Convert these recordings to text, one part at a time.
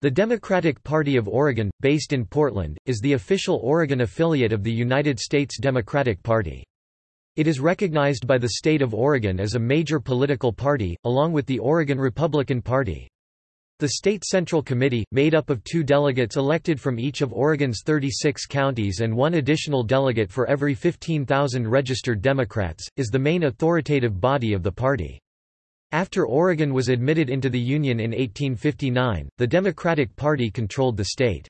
The Democratic Party of Oregon, based in Portland, is the official Oregon affiliate of the United States Democratic Party. It is recognized by the state of Oregon as a major political party, along with the Oregon Republican Party. The State Central Committee, made up of two delegates elected from each of Oregon's 36 counties and one additional delegate for every 15,000 registered Democrats, is the main authoritative body of the party. After Oregon was admitted into the Union in 1859, the Democratic Party controlled the state.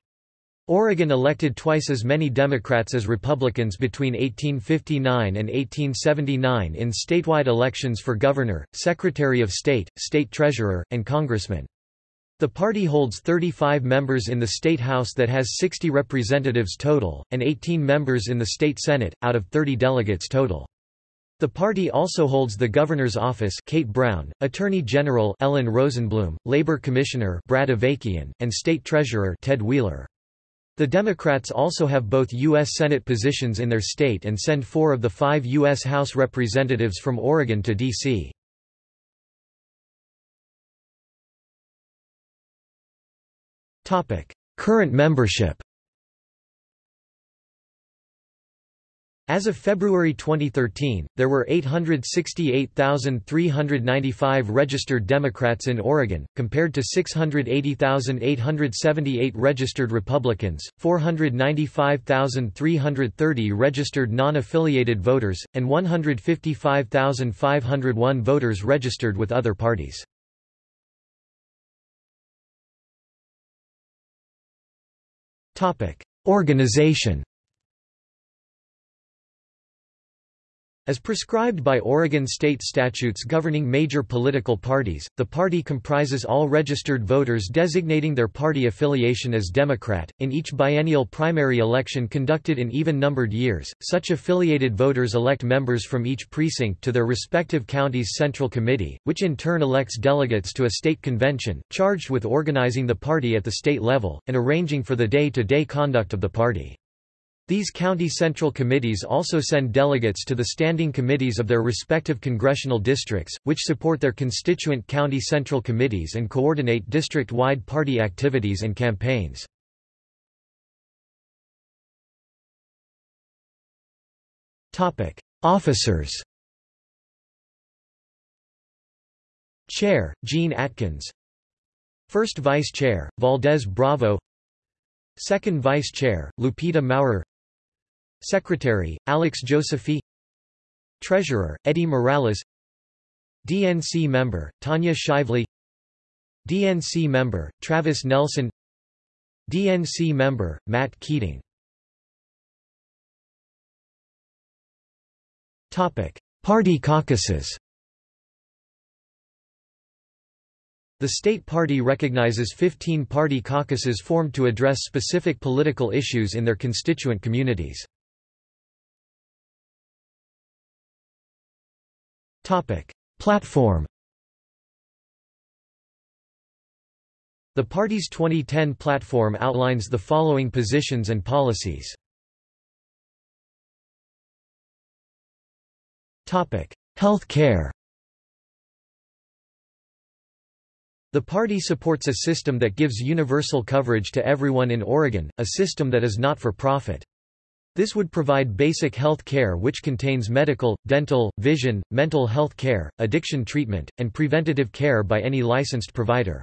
Oregon elected twice as many Democrats as Republicans between 1859 and 1879 in statewide elections for governor, secretary of state, state treasurer, and congressman. The party holds 35 members in the state house that has 60 representatives total, and 18 members in the state senate, out of 30 delegates total. The party also holds the governor's office Kate Brown, Attorney General Ellen Rosenblum, Labor Commissioner Brad Avakian, and State Treasurer Ted Wheeler. The Democrats also have both U.S. Senate positions in their state and send four of the five U.S. House representatives from Oregon to D.C. Current membership As of February 2013, there were 868,395 registered Democrats in Oregon, compared to 680,878 registered Republicans, 495,330 registered non-affiliated voters, and 155,501 voters registered with other parties. Organization As prescribed by Oregon state statutes governing major political parties, the party comprises all registered voters designating their party affiliation as Democrat. In each biennial primary election conducted in even numbered years, such affiliated voters elect members from each precinct to their respective county's central committee, which in turn elects delegates to a state convention, charged with organizing the party at the state level, and arranging for the day to day conduct of the party. These county central committees also send delegates to the standing committees of their respective congressional districts, which support their constituent county central committees and coordinate district-wide party activities and campaigns. Officers. Chair, Gene Atkins. First Vice Chair, Valdez Bravo. Second Vice Chair, Lupita Maurer Secretary, Alex Josephy Treasurer, Eddie Morales. DNC member, Tanya Shively. DNC member, Travis Nelson. DNC member, Matt Keating. Party caucuses. The state party recognizes 15 party caucuses formed to address specific political issues in their constituent communities. Platform The party's 2010 platform outlines the following positions and policies. Health care The party supports a system that gives universal coverage to everyone in Oregon, a system that is not for profit. This would provide basic health care which contains medical, dental, vision, mental health care, addiction treatment, and preventative care by any licensed provider.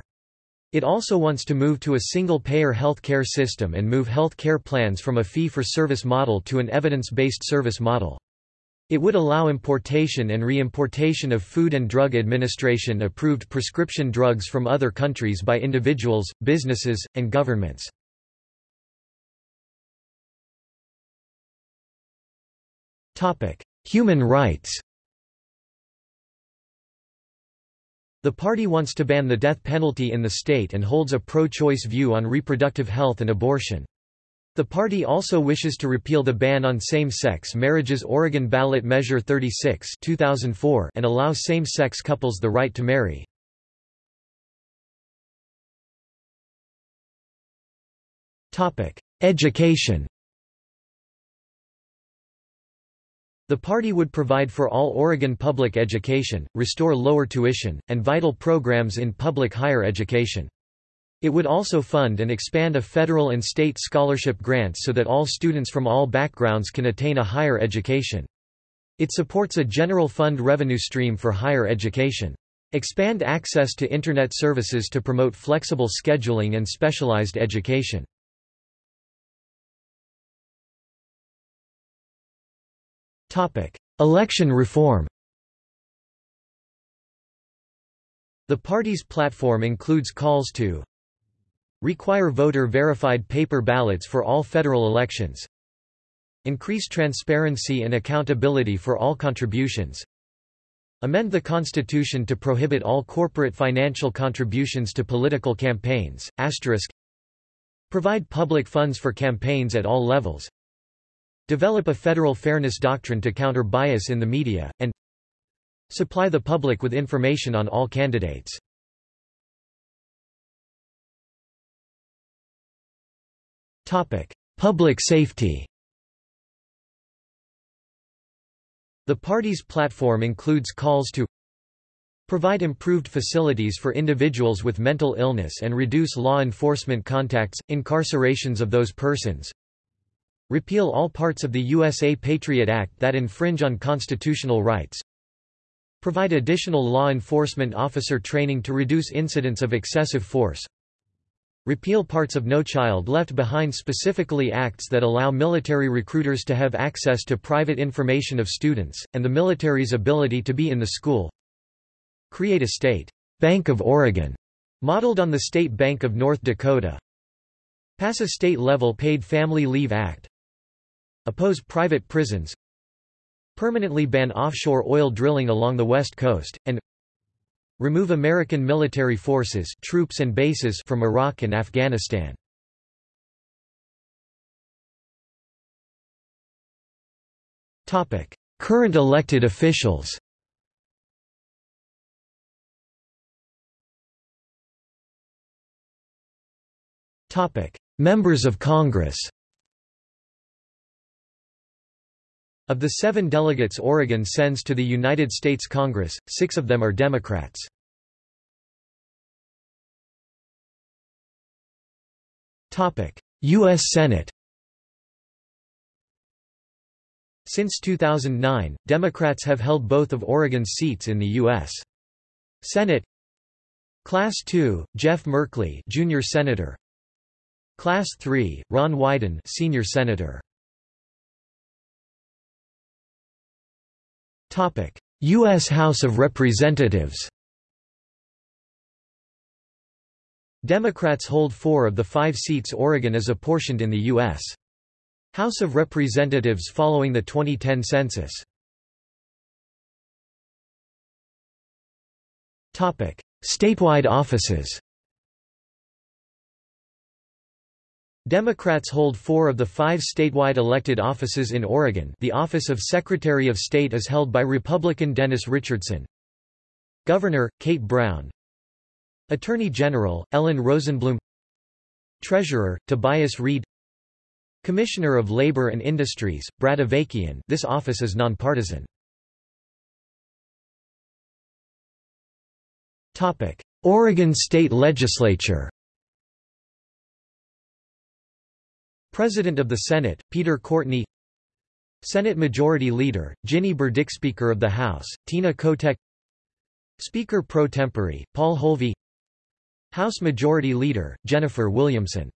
It also wants to move to a single-payer health care system and move health care plans from a fee-for-service model to an evidence-based service model. It would allow importation and reimportation of Food and Drug Administration approved prescription drugs from other countries by individuals, businesses, and governments. Human rights The party wants to ban the death penalty in the state and holds a pro-choice view on reproductive health and abortion. The party also wishes to repeal the ban on same-sex marriages Oregon Ballot Measure 36 2004 and allow same-sex couples the right to marry. Topic: Education The party would provide for all Oregon public education, restore lower tuition, and vital programs in public higher education. It would also fund and expand a federal and state scholarship grant so that all students from all backgrounds can attain a higher education. It supports a general fund revenue stream for higher education. Expand access to Internet services to promote flexible scheduling and specialized education. Election reform The party's platform includes calls to Require voter-verified paper ballots for all federal elections. Increase transparency and accountability for all contributions. Amend the Constitution to prohibit all corporate financial contributions to political campaigns. Provide public funds for campaigns at all levels. Develop a federal fairness doctrine to counter bias in the media, and supply the public with information on all candidates. Public safety. The party's platform includes calls to provide improved facilities for individuals with mental illness and reduce law enforcement contacts, incarcerations of those persons, repeal all parts of the USA Patriot Act that infringe on constitutional rights, provide additional law enforcement officer training to reduce incidents of excessive force, Repeal parts of No Child Left Behind specifically acts that allow military recruiters to have access to private information of students, and the military's ability to be in the school. Create a state Bank of Oregon, modeled on the State Bank of North Dakota. Pass a state-level Paid Family Leave Act. Oppose private prisons. Permanently ban offshore oil drilling along the West Coast, and Remove American military forces troops and bases from Iraq and Afghanistan. Current elected officials Members of Congress Of the seven delegates Oregon sends to the United States Congress, six of them are Democrats. U.S. Senate Since 2009, Democrats have held both of Oregon's seats in the U.S. Senate Class 2, Jeff Merkley Junior Senator Class 3, Ron Wyden Senior Senator U.S. House of Representatives Democrats hold four of the five seats Oregon is apportioned in the U.S. House of Representatives following the 2010 census. Statewide offices Democrats hold four of the five statewide elected offices in Oregon. The office of Secretary of State is held by Republican Dennis Richardson. Governor, Kate Brown. Attorney General, Ellen Rosenblum. Treasurer, Tobias Read Commissioner of Labor and Industries, Brad Avakian. This office is nonpartisan. Oregon State Legislature President of the Senate, Peter Courtney. Senate Majority Leader, Ginny Burdick Speaker of the House, Tina Kotek. Speaker pro tempore, Paul Holvey. House Majority Leader, Jennifer Williamson.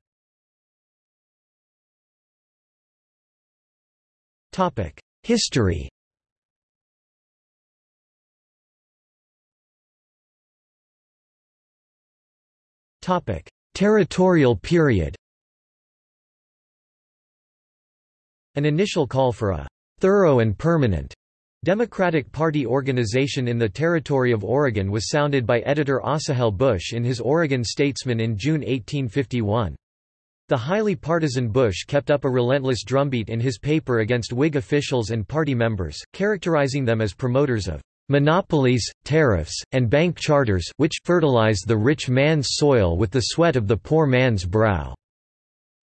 History. Territorial period An initial call for a thorough and permanent Democratic Party organization in the territory of Oregon was sounded by editor Asahel Bush in his Oregon Statesman in June 1851. The highly partisan Bush kept up a relentless drumbeat in his paper against Whig officials and party members, characterizing them as promoters of monopolies, tariffs, and bank charters which fertilize the rich man's soil with the sweat of the poor man's brow.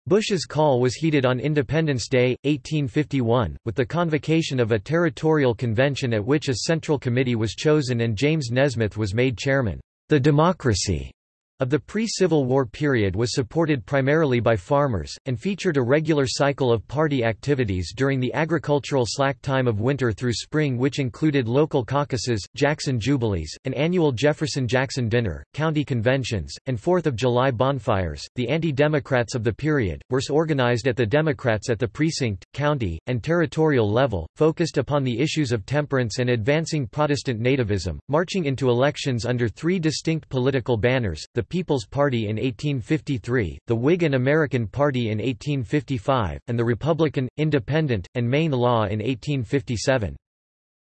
Bush's call was heeded on Independence Day, 1851, with the convocation of a territorial convention at which a central committee was chosen and James Nesmith was made chairman. The Democracy of the pre-Civil War period was supported primarily by farmers, and featured a regular cycle of party activities during the agricultural slack time of winter through spring which included local caucuses, Jackson Jubilees, an annual Jefferson-Jackson dinner, county conventions, and Fourth of July bonfires. The anti-Democrats of the period, were organized at the Democrats at the precinct, county, and territorial level, focused upon the issues of temperance and advancing Protestant nativism, marching into elections under three distinct political banners, the People's Party in 1853, the Whig and American Party in 1855, and the Republican, Independent, and Maine Law in 1857.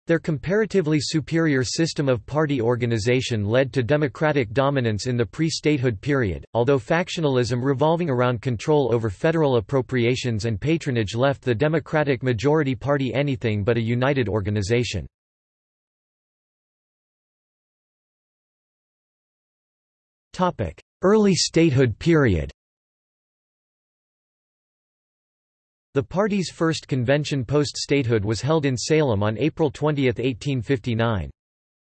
Their comparatively superior system of party organization led to democratic dominance in the pre-statehood period, although factionalism revolving around control over federal appropriations and patronage left the Democratic majority party anything but a united organization. Early statehood period The party's first convention post-statehood was held in Salem on April 20, 1859.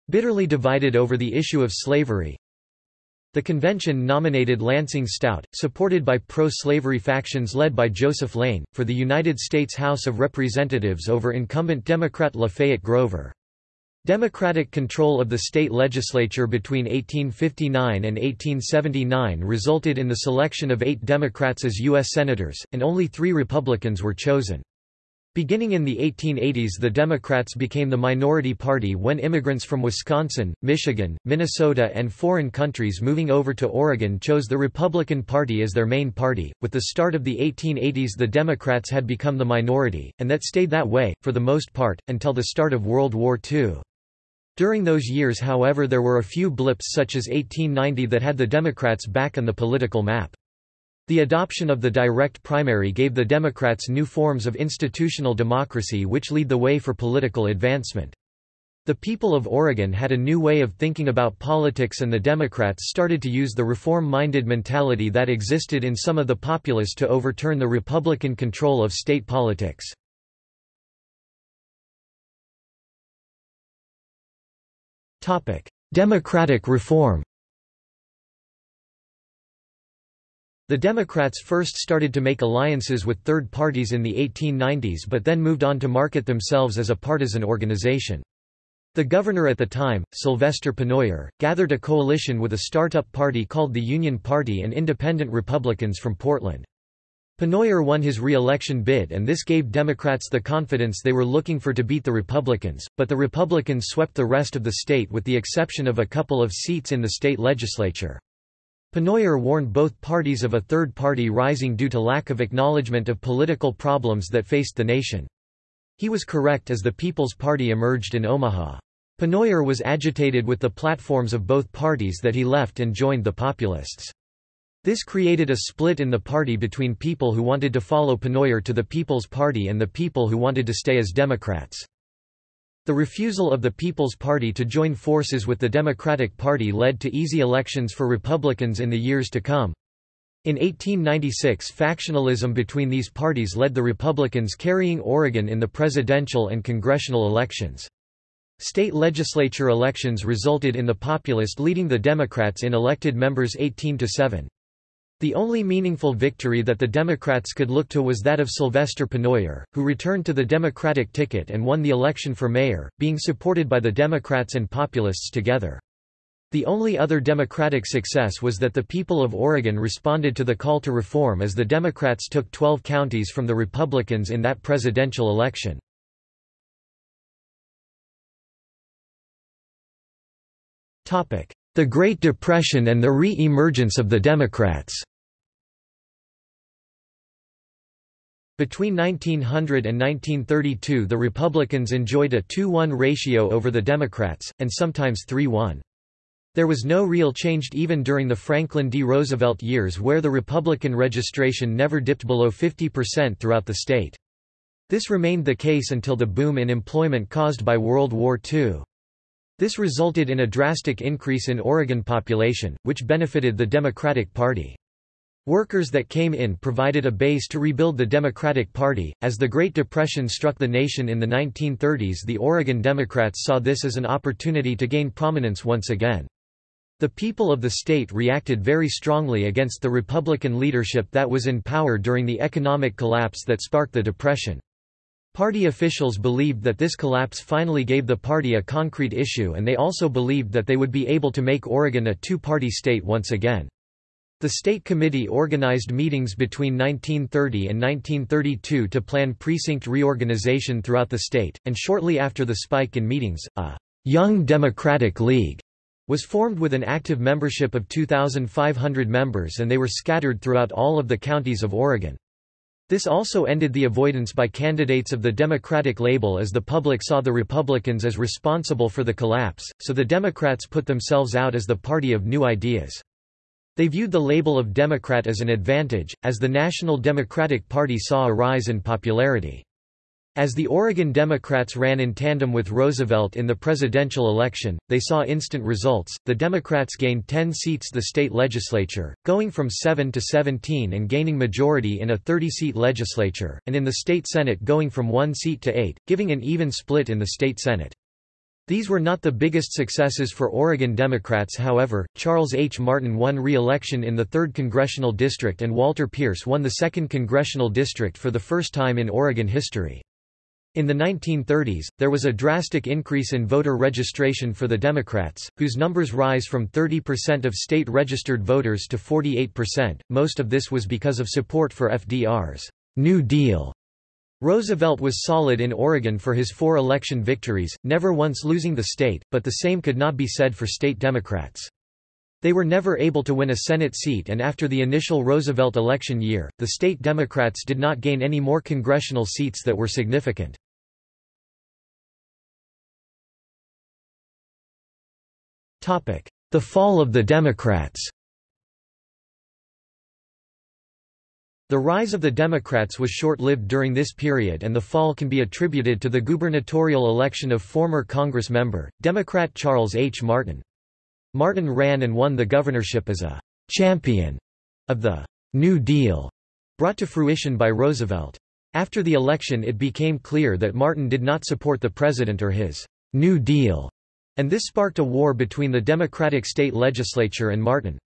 Bitterly divided over the issue of slavery, the convention nominated Lansing Stout, supported by pro-slavery factions led by Joseph Lane, for the United States House of Representatives over incumbent Democrat Lafayette Grover. Democratic control of the state legislature between 1859 and 1879 resulted in the selection of eight Democrats as U.S. Senators, and only three Republicans were chosen. Beginning in the 1880s the Democrats became the minority party when immigrants from Wisconsin, Michigan, Minnesota and foreign countries moving over to Oregon chose the Republican Party as their main party. With the start of the 1880s the Democrats had become the minority, and that stayed that way, for the most part, until the start of World War II. During those years however there were a few blips such as 1890 that had the Democrats back on the political map. The adoption of the direct primary gave the Democrats new forms of institutional democracy which lead the way for political advancement. The people of Oregon had a new way of thinking about politics and the Democrats started to use the reform-minded mentality that existed in some of the populace to overturn the Republican control of state politics. Democratic reform The Democrats first started to make alliances with third parties in the 1890s but then moved on to market themselves as a partisan organization. The governor at the time, Sylvester Pennoyer, gathered a coalition with a startup party called the Union Party and independent Republicans from Portland. Pennoyer won his re-election bid and this gave Democrats the confidence they were looking for to beat the Republicans, but the Republicans swept the rest of the state with the exception of a couple of seats in the state legislature. Pennoyer warned both parties of a third party rising due to lack of acknowledgement of political problems that faced the nation. He was correct as the People's Party emerged in Omaha. Pennoyer was agitated with the platforms of both parties that he left and joined the Populists. This created a split in the party between people who wanted to follow Pennoyer to the People's Party and the people who wanted to stay as Democrats. The refusal of the People's Party to join forces with the Democratic Party led to easy elections for Republicans in the years to come. In 1896 factionalism between these parties led the Republicans carrying Oregon in the presidential and congressional elections. State legislature elections resulted in the populist leading the Democrats in elected members 18 to 7. The only meaningful victory that the Democrats could look to was that of Sylvester Pennoyer, who returned to the Democratic ticket and won the election for mayor, being supported by the Democrats and Populists together. The only other Democratic success was that the people of Oregon responded to the call to reform as the Democrats took 12 counties from the Republicans in that presidential election. The Great Depression and the re-emergence of the Democrats Between 1900 and 1932 the Republicans enjoyed a 2-1 ratio over the Democrats, and sometimes 3-1. There was no real change even during the Franklin D. Roosevelt years where the Republican registration never dipped below 50% throughout the state. This remained the case until the boom in employment caused by World War II. This resulted in a drastic increase in Oregon population, which benefited the Democratic Party. Workers that came in provided a base to rebuild the Democratic Party. As the Great Depression struck the nation in the 1930s, the Oregon Democrats saw this as an opportunity to gain prominence once again. The people of the state reacted very strongly against the Republican leadership that was in power during the economic collapse that sparked the Depression. Party officials believed that this collapse finally gave the party a concrete issue and they also believed that they would be able to make Oregon a two-party state once again. The State Committee organized meetings between 1930 and 1932 to plan precinct reorganization throughout the state, and shortly after the spike in meetings, a Young Democratic League was formed with an active membership of 2,500 members and they were scattered throughout all of the counties of Oregon. This also ended the avoidance by candidates of the Democratic label as the public saw the Republicans as responsible for the collapse, so the Democrats put themselves out as the party of new ideas. They viewed the label of Democrat as an advantage, as the National Democratic Party saw a rise in popularity. As the Oregon Democrats ran in tandem with Roosevelt in the presidential election, they saw instant results. The Democrats gained 10 seats the state legislature, going from 7 to 17 and gaining majority in a 30-seat legislature, and in the state senate going from 1 seat to 8, giving an even split in the state senate. These were not the biggest successes for Oregon Democrats however, Charles H. Martin won re-election in the 3rd Congressional District and Walter Pierce won the 2nd Congressional District for the first time in Oregon history. In the 1930s, there was a drastic increase in voter registration for the Democrats, whose numbers rise from 30% of state-registered voters to 48%. Most of this was because of support for FDR's New Deal Roosevelt was solid in Oregon for his four election victories, never once losing the state, but the same could not be said for state Democrats. They were never able to win a Senate seat and after the initial Roosevelt election year, the state Democrats did not gain any more congressional seats that were significant. The fall of the Democrats The rise of the Democrats was short-lived during this period and the fall can be attributed to the gubernatorial election of former Congress member, Democrat Charles H. Martin. Martin ran and won the governorship as a «champion» of the «New Deal» brought to fruition by Roosevelt. After the election it became clear that Martin did not support the president or his «New Deal», and this sparked a war between the Democratic state legislature and Martin.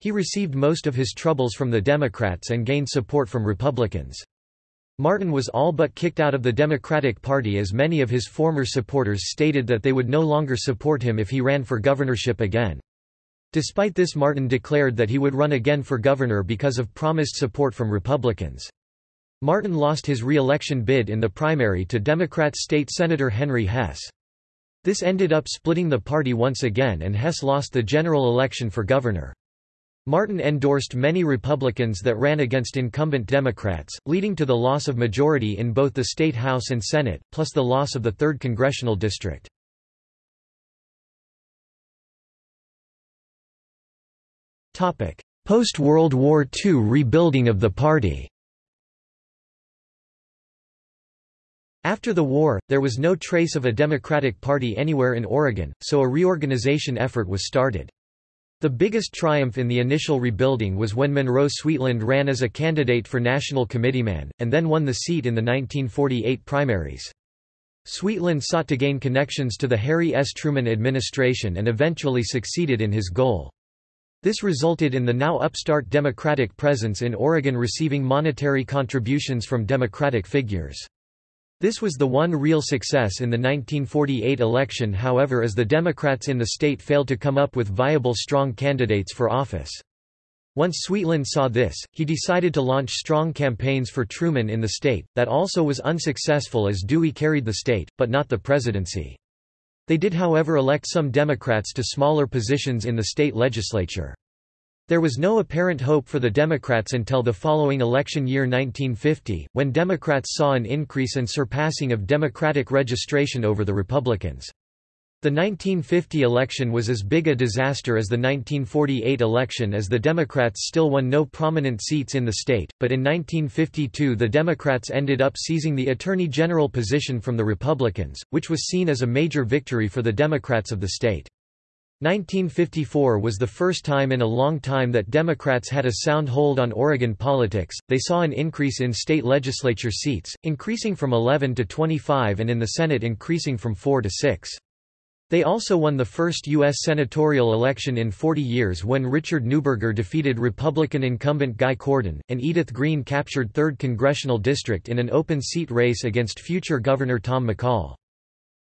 He received most of his troubles from the Democrats and gained support from Republicans. Martin was all but kicked out of the Democratic Party as many of his former supporters stated that they would no longer support him if he ran for governorship again. Despite this Martin declared that he would run again for governor because of promised support from Republicans. Martin lost his re-election bid in the primary to Democrat State Senator Henry Hess. This ended up splitting the party once again and Hess lost the general election for governor. Martin endorsed many Republicans that ran against incumbent Democrats, leading to the loss of majority in both the state House and Senate, plus the loss of the 3rd congressional district. Post-World War II rebuilding of the party After the war, there was no trace of a Democratic Party anywhere in Oregon, so a reorganization effort was started. The biggest triumph in the initial rebuilding was when Monroe Sweetland ran as a candidate for national committeeman, and then won the seat in the 1948 primaries. Sweetland sought to gain connections to the Harry S. Truman administration and eventually succeeded in his goal. This resulted in the now upstart Democratic presence in Oregon receiving monetary contributions from Democratic figures. This was the one real success in the 1948 election however as the Democrats in the state failed to come up with viable strong candidates for office. Once Sweetland saw this, he decided to launch strong campaigns for Truman in the state, that also was unsuccessful as Dewey carried the state, but not the presidency. They did however elect some Democrats to smaller positions in the state legislature. There was no apparent hope for the Democrats until the following election year 1950, when Democrats saw an increase and surpassing of Democratic registration over the Republicans. The 1950 election was as big a disaster as the 1948 election as the Democrats still won no prominent seats in the state, but in 1952 the Democrats ended up seizing the Attorney General position from the Republicans, which was seen as a major victory for the Democrats of the state. 1954 was the first time in a long time that Democrats had a sound hold on Oregon politics. They saw an increase in state legislature seats, increasing from 11 to 25 and in the Senate increasing from 4 to 6. They also won the first U.S. senatorial election in 40 years when Richard Neuberger defeated Republican incumbent Guy Cordon, and Edith Green captured 3rd Congressional District in an open seat race against future Governor Tom McCall.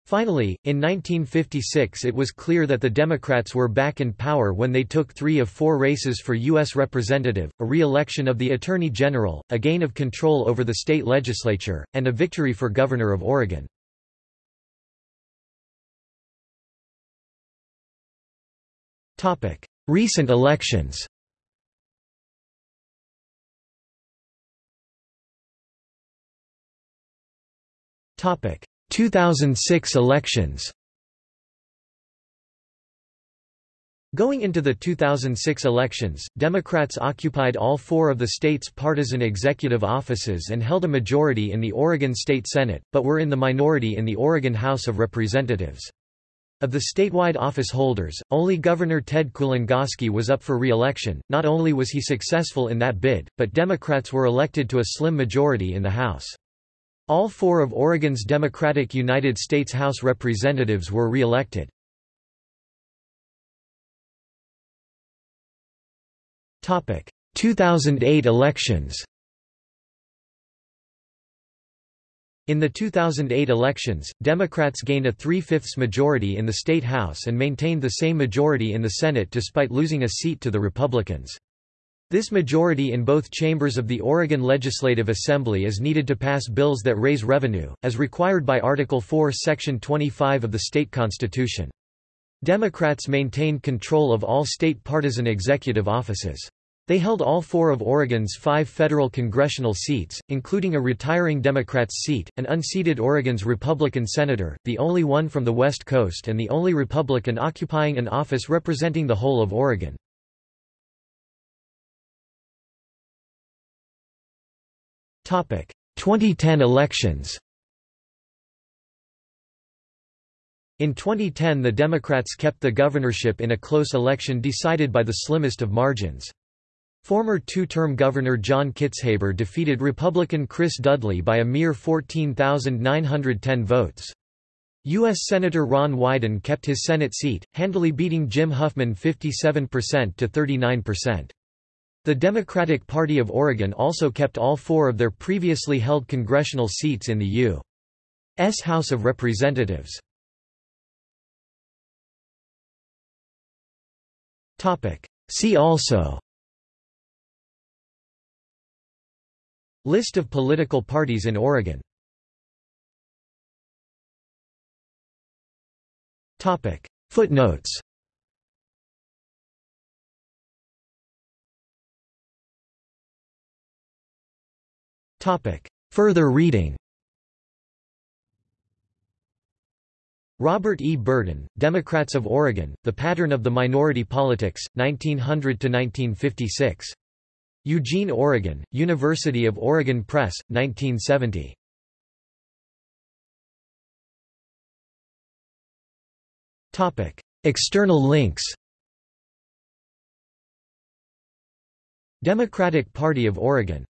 Finally, in 1956 it was clear that the Democrats were back in power when they took three of four races for U.S. Representative, a re-election of the Attorney General, a gain of control over the state legislature, and a victory for Governor of Oregon. Recent elections Topic 2006 elections Going into the 2006 elections, Democrats occupied all four of the state's partisan executive offices and held a majority in the Oregon State Senate, but were in the minority in the Oregon House of Representatives. Of the statewide office holders, only Governor Ted Kulongoski was up for re-election. Not only was he successful in that bid, but Democrats were elected to a slim majority in the House. All four of Oregon's Democratic United States House representatives were re-elected. 2008 elections In the 2008 elections, Democrats gained a three-fifths majority in the state House and maintained the same majority in the Senate despite losing a seat to the Republicans. This majority in both chambers of the Oregon Legislative Assembly is needed to pass bills that raise revenue, as required by Article 4 Section 25 of the state constitution. Democrats maintained control of all state partisan executive offices. They held all four of Oregon's five federal congressional seats, including a retiring Democrat's seat, an unseated Oregon's Republican senator, the only one from the West Coast and the only Republican occupying an office representing the whole of Oregon. 2010 elections. In 2010 the Democrats kept the governorship in a close election decided by the slimmest of margins. Former two-term Governor John Kitzhaber defeated Republican Chris Dudley by a mere 14,910 votes. U.S. Senator Ron Wyden kept his Senate seat, handily beating Jim Huffman 57% to 39%. The Democratic Party of Oregon also kept all four of their previously held congressional seats in the U.S. House of Representatives. See also List of political parties in Oregon Footnotes Further reading Robert E. Burton, Democrats of Oregon, The Pattern of the Minority Politics, 1900–1956. Eugene, Oregon, University of Oregon Press, 1970. External links Democratic Party of Oregon